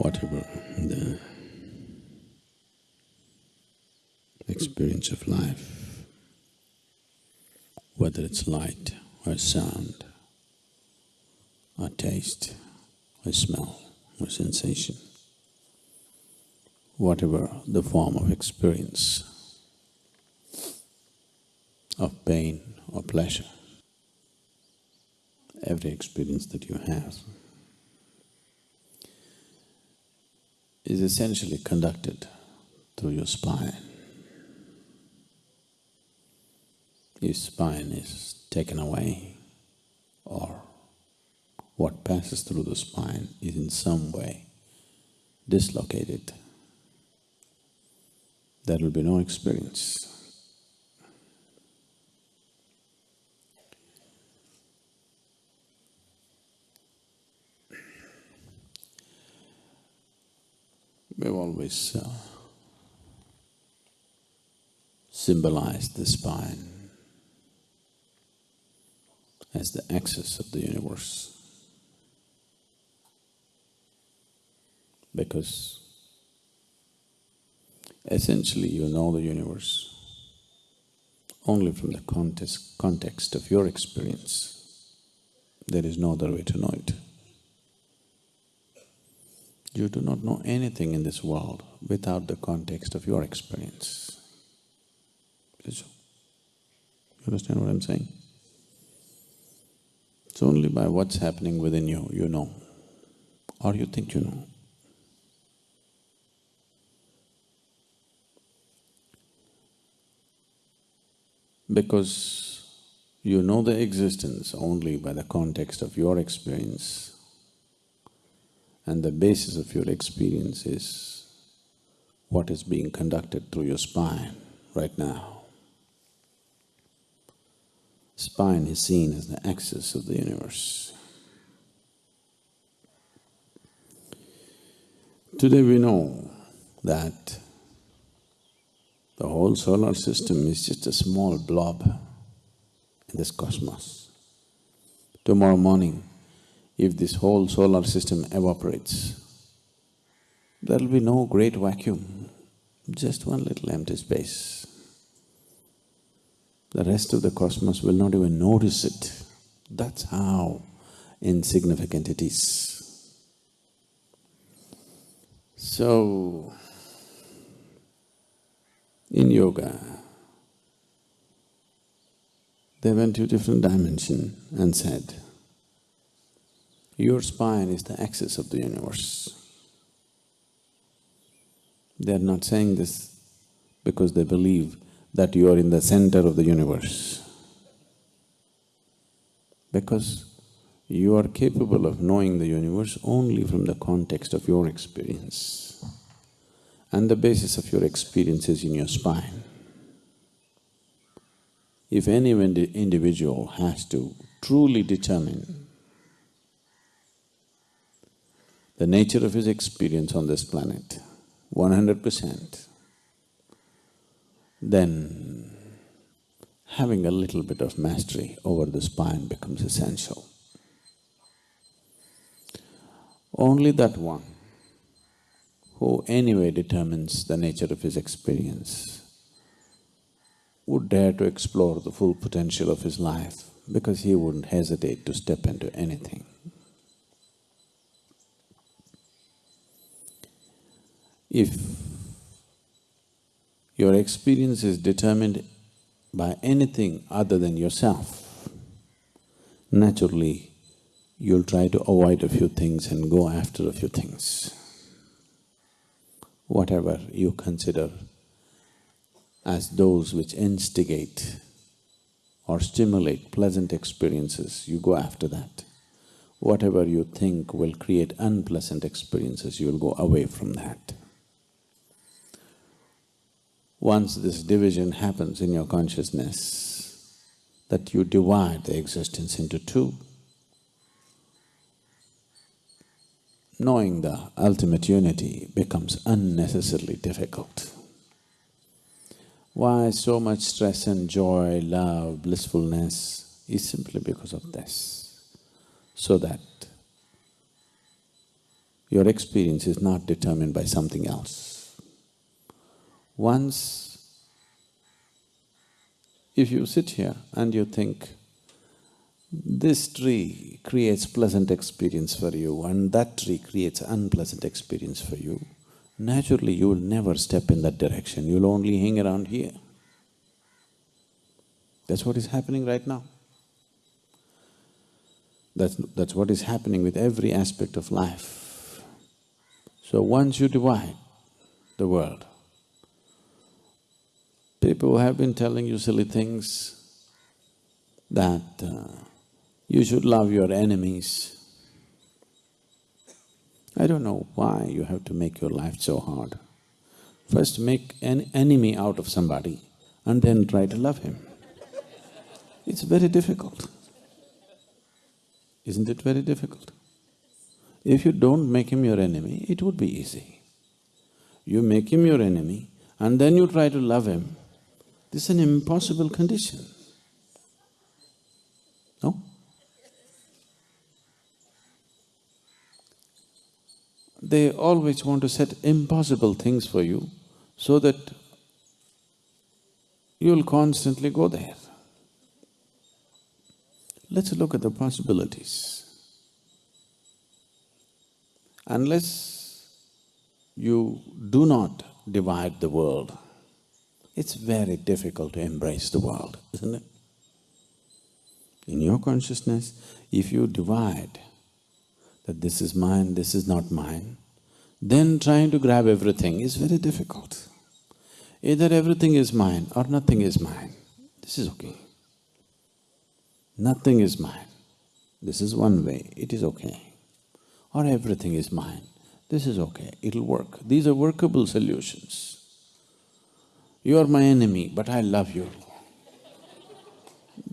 whatever the experience of life, whether it's light or sound or taste or smell or sensation, whatever the form of experience of pain or pleasure, every experience that you have is essentially conducted through your spine. Your spine is taken away or what passes through the spine is in some way dislocated, there will be no experience. We've always uh, symbolized the spine as the axis of the universe. Because essentially you know the universe only from the context, context of your experience. There is no other way to know it. You do not know anything in this world without the context of your experience. You understand what I'm saying? It's only by what's happening within you, you know, or you think you know. Because you know the existence only by the context of your experience, and the basis of your experience is what is being conducted through your spine right now. Spine is seen as the axis of the universe. Today we know that the whole solar system is just a small blob in this cosmos. Tomorrow morning, if this whole solar system evaporates, there'll be no great vacuum, just one little empty space. The rest of the cosmos will not even notice it. That's how insignificant it is. So, in yoga, they went to a different dimension and said, your spine is the axis of the universe. They are not saying this because they believe that you are in the center of the universe. Because you are capable of knowing the universe only from the context of your experience. And the basis of your experience is in your spine. If any individual has to truly determine the nature of his experience on this planet, one hundred percent, then having a little bit of mastery over the spine becomes essential. Only that one who anyway determines the nature of his experience would dare to explore the full potential of his life because he wouldn't hesitate to step into anything. If your experience is determined by anything other than yourself, naturally you'll try to avoid a few things and go after a few things. Whatever you consider as those which instigate or stimulate pleasant experiences, you go after that. Whatever you think will create unpleasant experiences, you'll go away from that. Once this division happens in your consciousness, that you divide the existence into two, knowing the ultimate unity becomes unnecessarily difficult. Why so much stress and joy, love, blissfulness is simply because of this, so that your experience is not determined by something else. Once if you sit here and you think, this tree creates pleasant experience for you and that tree creates unpleasant experience for you, naturally you will never step in that direction, you'll only hang around here. That's what is happening right now. That's, that's what is happening with every aspect of life. So once you divide the world, people have been telling you silly things that uh, you should love your enemies. I don't know why you have to make your life so hard. First make an enemy out of somebody and then try to love him. It's very difficult. Isn't it very difficult? If you don't make him your enemy, it would be easy. You make him your enemy and then you try to love him, this is an impossible condition. No? They always want to set impossible things for you so that you'll constantly go there. Let's look at the possibilities. Unless you do not divide the world, it's very difficult to embrace the world, isn't it? In your consciousness, if you divide that this is mine, this is not mine, then trying to grab everything is very difficult. Either everything is mine or nothing is mine, this is okay. Nothing is mine, this is one way, it is okay. Or everything is mine, this is okay, it'll work. These are workable solutions. You are my enemy, but I love you.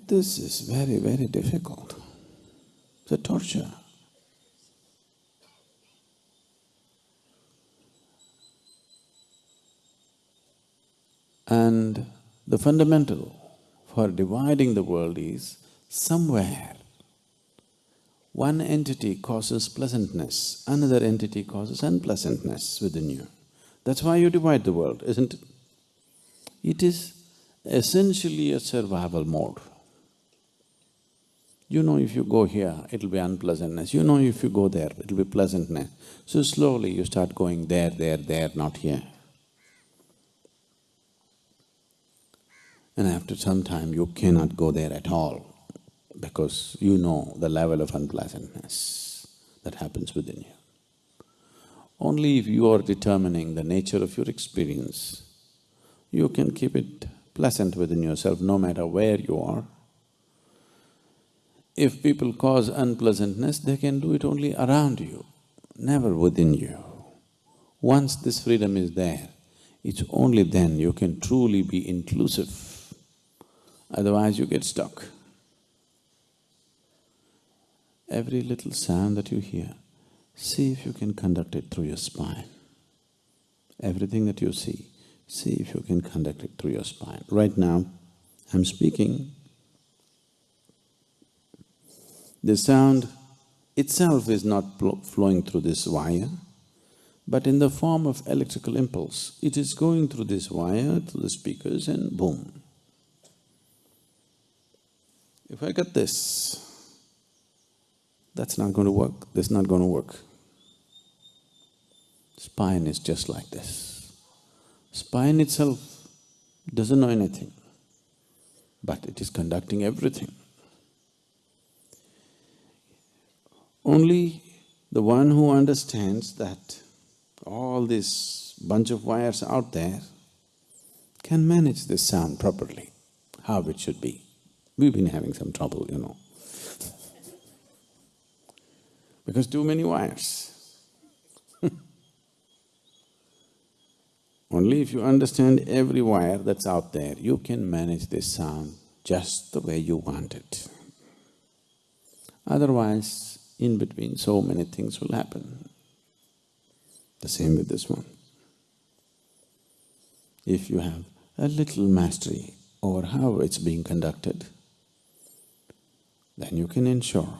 This is very, very difficult. It's a torture. And the fundamental for dividing the world is somewhere one entity causes pleasantness, another entity causes unpleasantness within you. That's why you divide the world, isn't it? It is essentially a survival mode. You know if you go here, it'll be unpleasantness, you know if you go there, it'll be pleasantness. So slowly you start going there, there, there, not here. And after some time you cannot go there at all because you know the level of unpleasantness that happens within you. Only if you are determining the nature of your experience, you can keep it pleasant within yourself no matter where you are. If people cause unpleasantness, they can do it only around you, never within you. Once this freedom is there, it's only then you can truly be inclusive, otherwise you get stuck. Every little sound that you hear, see if you can conduct it through your spine. Everything that you see, See if you can conduct it through your spine. Right now, I'm speaking. The sound itself is not flowing through this wire, but in the form of electrical impulse, it is going through this wire, through the speakers and boom. If I get this, that's not going to work, that's not going to work. Spine is just like this. Spine itself doesn't know anything, but it is conducting everything. Only the one who understands that all this bunch of wires out there can manage this sound properly, how it should be. We've been having some trouble, you know. because too many wires. Only if you understand every wire that's out there, you can manage this sound just the way you want it. Otherwise, in between so many things will happen. The same with this one. If you have a little mastery over how it's being conducted, then you can ensure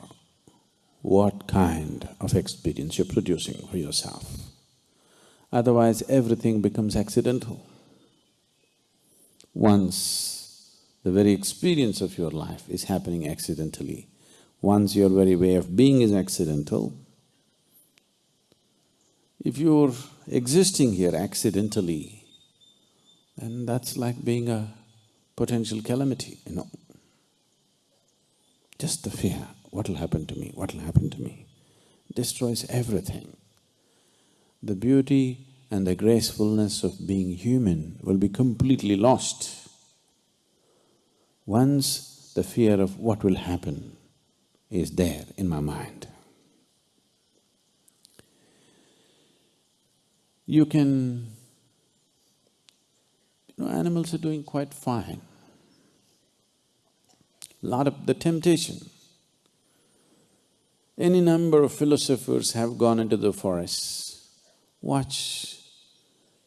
what kind of experience you're producing for yourself. Otherwise, everything becomes accidental. Once the very experience of your life is happening accidentally, once your very way of being is accidental, if you're existing here accidentally, then that's like being a potential calamity, you know. Just the fear, what'll happen to me, what'll happen to me, destroys everything. The beauty and the gracefulness of being human will be completely lost once the fear of what will happen is there in my mind. You can… You know, animals are doing quite fine. Lot of the temptation. Any number of philosophers have gone into the forests, watch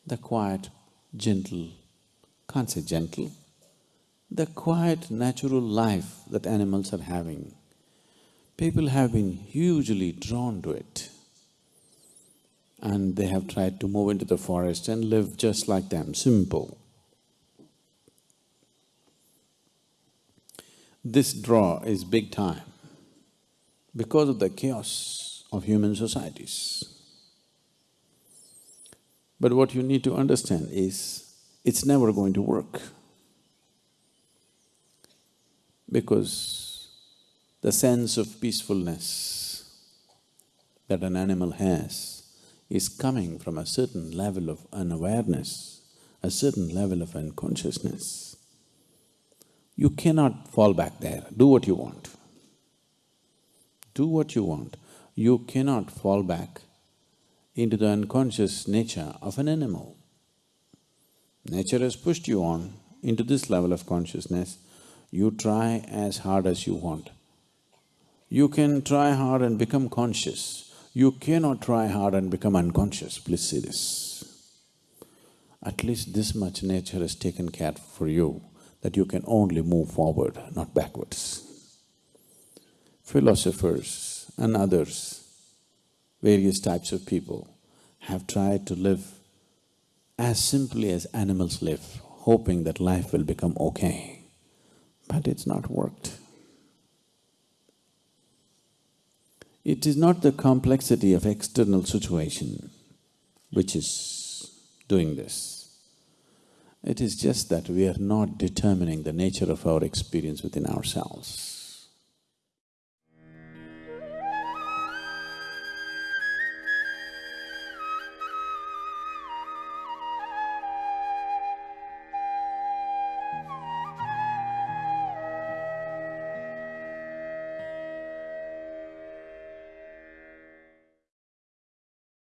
the quiet, gentle, can't say gentle, the quiet natural life that animals are having. People have been hugely drawn to it and they have tried to move into the forest and live just like them, simple. This draw is big time because of the chaos of human societies. But what you need to understand is, it's never going to work. Because the sense of peacefulness that an animal has is coming from a certain level of unawareness, a certain level of unconsciousness. You cannot fall back there, do what you want. Do what you want. You cannot fall back into the unconscious nature of an animal. Nature has pushed you on into this level of consciousness, you try as hard as you want. You can try hard and become conscious, you cannot try hard and become unconscious, please see this. At least this much nature has taken care for you that you can only move forward, not backwards. Philosophers and others, various types of people have tried to live as simply as animals live, hoping that life will become okay. But it's not worked. It is not the complexity of external situation which is doing this. It is just that we are not determining the nature of our experience within ourselves.